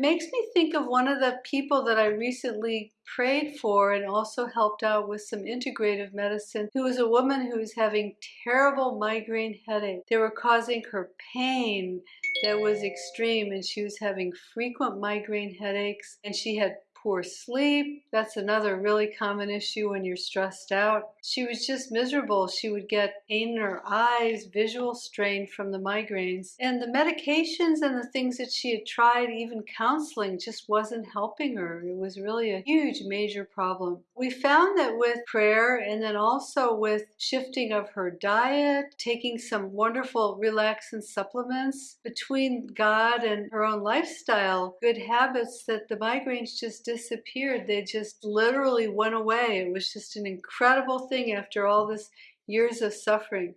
Makes me think of one of the people that I recently prayed for and also helped out with some integrative medicine, who was a woman who was having terrible migraine headache. They were causing her pain that was extreme and she was having frequent migraine headaches and she had poor sleep. That's another really common issue when you're stressed out. She was just miserable. She would get pain in her eyes, visual strain from the migraines. And the medications and the things that she had tried, even counseling, just wasn't helping her. It was really a huge, major problem. We found that with prayer and then also with shifting of her diet, taking some wonderful relaxant supplements, between God and her own lifestyle, good habits, that the migraines just disappeared. They just literally went away. It was just an incredible thing after all this years of suffering.